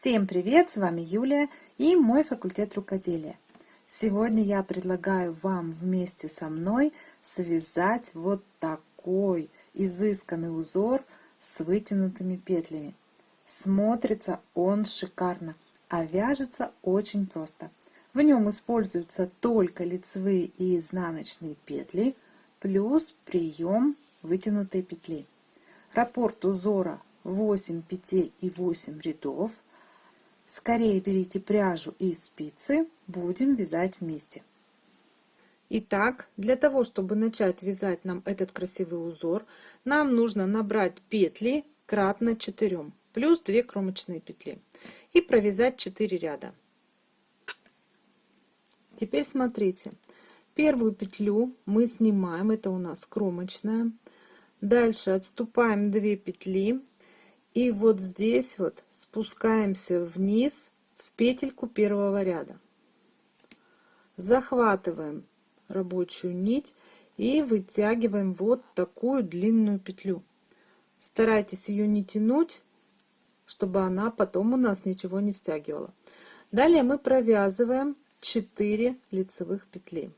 Всем привет! С вами Юлия и мой факультет рукоделия. Сегодня я предлагаю вам вместе со мной связать вот такой изысканный узор с вытянутыми петлями. Смотрится он шикарно, а вяжется очень просто. В нем используются только лицевые и изнаночные петли, плюс прием вытянутой петли. Раппорт узора 8 петель и 8 рядов. Скорее берите пряжу и спицы, будем вязать вместе. Итак, для того, чтобы начать вязать нам этот красивый узор, нам нужно набрать петли кратно 4, плюс 2 кромочные петли и провязать 4 ряда. Теперь смотрите, первую петлю мы снимаем, это у нас кромочная, Дальше отступаем 2 петли. И вот здесь вот спускаемся вниз в петельку первого ряда. Захватываем рабочую нить и вытягиваем вот такую длинную петлю. Старайтесь ее не тянуть, чтобы она потом у нас ничего не стягивала. Далее мы провязываем 4 лицевых петли.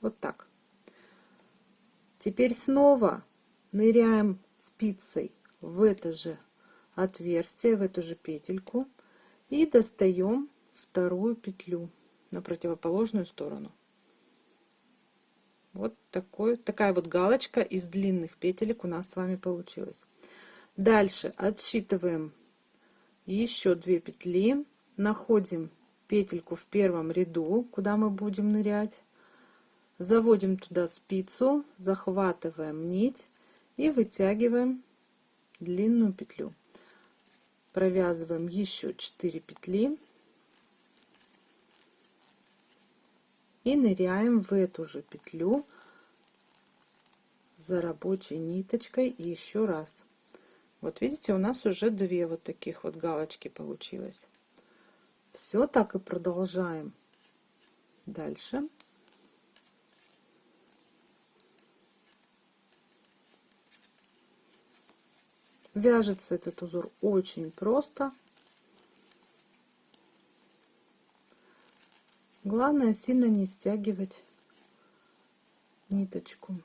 Вот так. Теперь снова ныряем спицей в это же отверстие, в эту же петельку и достаем вторую петлю на противоположную сторону. Вот такой, такая вот галочка из длинных петелек у нас с вами получилась. Дальше отсчитываем еще две петли, находим петельку в первом ряду, куда мы будем нырять, Заводим туда спицу, захватываем нить и вытягиваем длинную петлю. Провязываем еще 4 петли и ныряем в эту же петлю за рабочей ниточкой еще раз. Вот видите, у нас уже две вот таких вот галочки получилось. Все так и продолжаем дальше. Вяжется этот узор очень просто. Главное сильно не стягивать ниточку.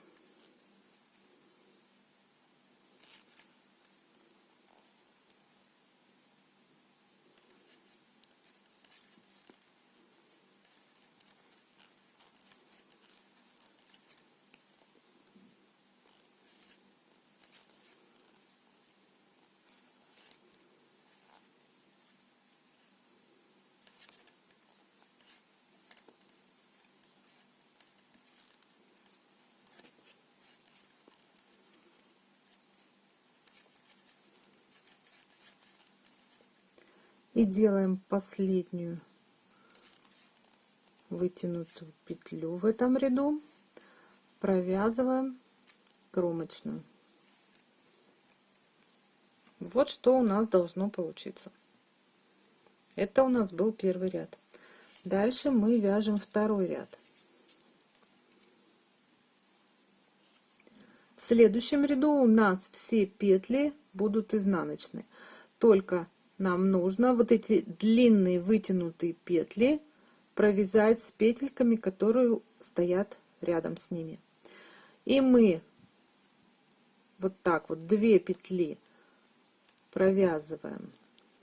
И делаем последнюю вытянутую петлю в этом ряду. Провязываем кромочную вот что у нас должно получиться. Это у нас был первый ряд. Дальше мы вяжем второй ряд. В следующем ряду у нас все петли будут изнаночные только нам нужно вот эти длинные вытянутые петли провязать с петельками, которые стоят рядом с ними. И мы вот так вот две петли провязываем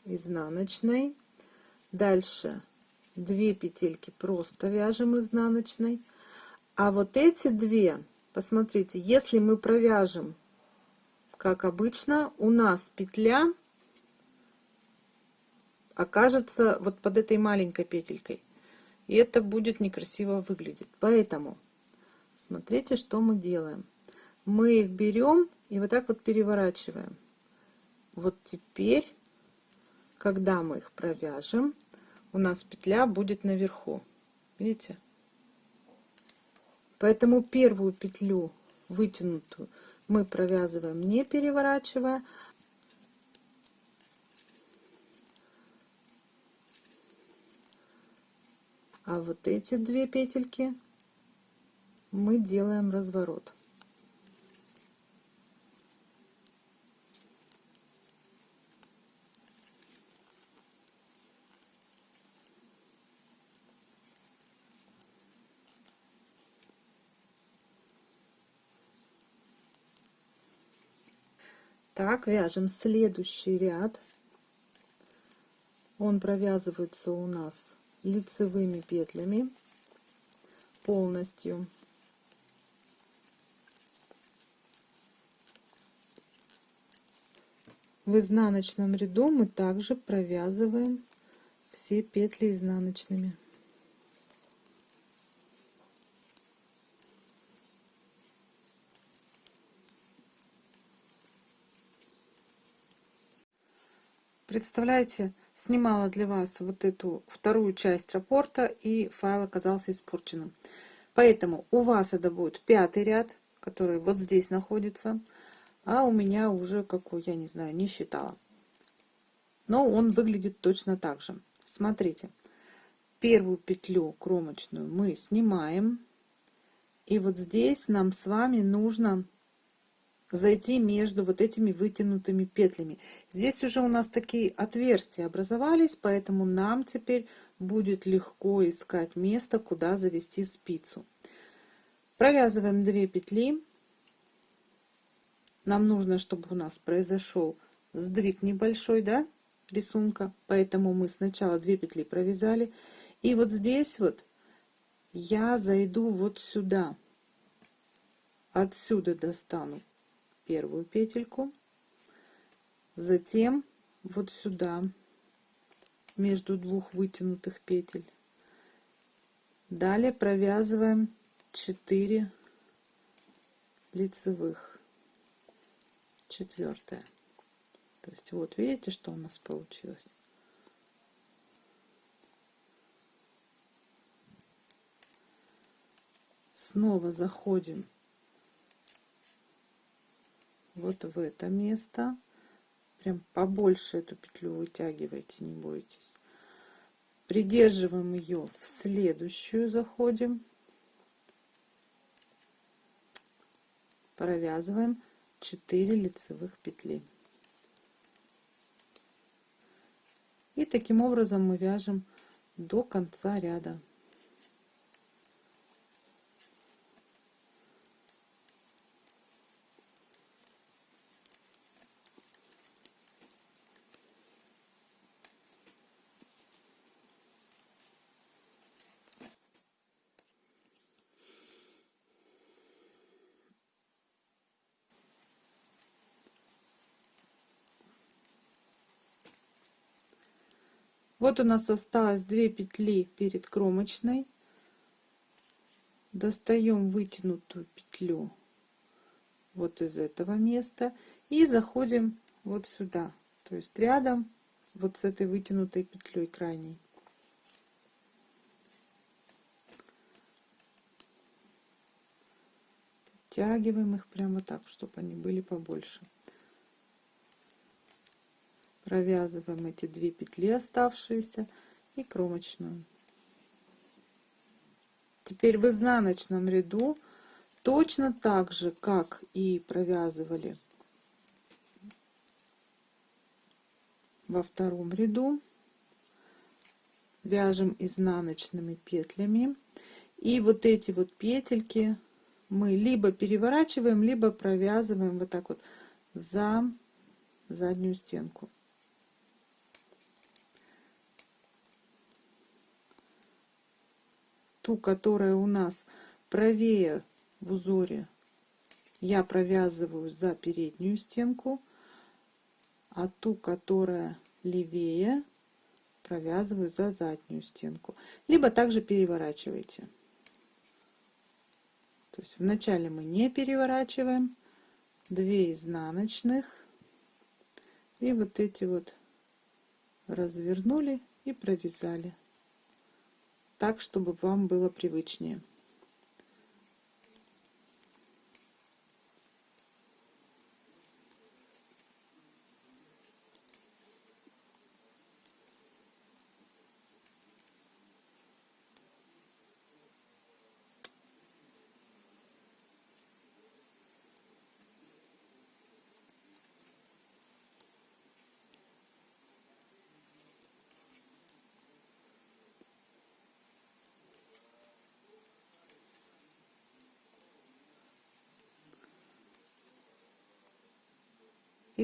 изнаночной. Дальше две петельки просто вяжем изнаночной. А вот эти две, посмотрите, если мы провяжем, как обычно, у нас петля окажется вот под этой маленькой петелькой. И это будет некрасиво выглядеть. Поэтому смотрите, что мы делаем. Мы их берем и вот так вот переворачиваем. Вот теперь, когда мы их провяжем, у нас петля будет наверху. Видите? Поэтому первую петлю вытянутую мы провязываем не переворачивая, а вот эти две петельки мы делаем разворот. Так вяжем следующий ряд. Он провязывается у нас лицевыми петлями полностью. В изнаночном ряду мы также провязываем все петли изнаночными. Представляете, снимала для вас вот эту вторую часть рапорта, и файл оказался испорченным. Поэтому у вас это будет пятый ряд, который вот здесь находится, а у меня уже какой, я не знаю, не считала. Но он выглядит точно так же. Смотрите, первую петлю кромочную мы снимаем, и вот здесь нам с вами нужно зайти между вот этими вытянутыми петлями. Здесь уже у нас такие отверстия образовались, поэтому нам теперь будет легко искать место, куда завести спицу. Провязываем 2 петли. Нам нужно, чтобы у нас произошел сдвиг небольшой, да, рисунка. Поэтому мы сначала 2 петли провязали. И вот здесь вот я зайду вот сюда. Отсюда достану первую петельку, затем вот сюда, между двух вытянутых петель. Далее провязываем 4 лицевых, четвертое. То есть вот видите, что у нас получилось. Снова заходим вот в это место. Прям побольше эту петлю вытягивайте, не бойтесь. Придерживаем ее в следующую, заходим. Провязываем 4 лицевых петли. И таким образом мы вяжем до конца ряда. Вот у нас осталось 2 петли перед кромочной. Достаем вытянутую петлю вот из этого места и заходим вот сюда, то есть рядом вот с этой вытянутой петлей крайней. Подтягиваем их прямо так, чтобы они были побольше провязываем эти две петли оставшиеся и кромочную. Теперь в изнаночном ряду точно так же как и провязывали во втором ряду вяжем изнаночными петлями. И вот эти вот петельки мы либо переворачиваем либо провязываем вот так вот за заднюю стенку ту, которая у нас правее в узоре, я провязываю за переднюю стенку, а ту, которая левее, провязываю за заднюю стенку. Либо также переворачивайте. То есть вначале мы не переворачиваем, 2 изнаночных, и вот эти вот развернули и провязали так, чтобы вам было привычнее.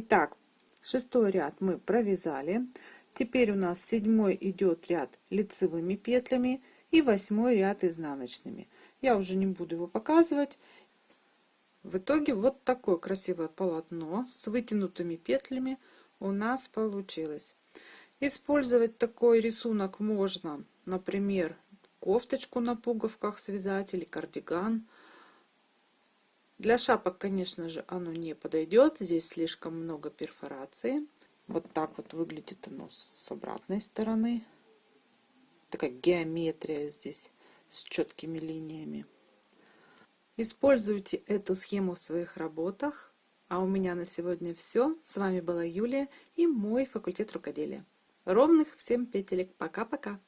Итак, шестой ряд мы провязали. Теперь у нас седьмой идет ряд лицевыми петлями и восьмой ряд изнаночными. Я уже не буду его показывать. В итоге вот такое красивое полотно с вытянутыми петлями у нас получилось. Использовать такой рисунок можно, например, кофточку на пуговках связать или кардиган. Для шапок, конечно же, оно не подойдет. Здесь слишком много перфорации. Вот так вот выглядит оно с обратной стороны. Такая геометрия здесь с четкими линиями. Используйте эту схему в своих работах. А у меня на сегодня все. С вами была Юлия и мой факультет рукоделия. Ровных всем петелек. Пока-пока.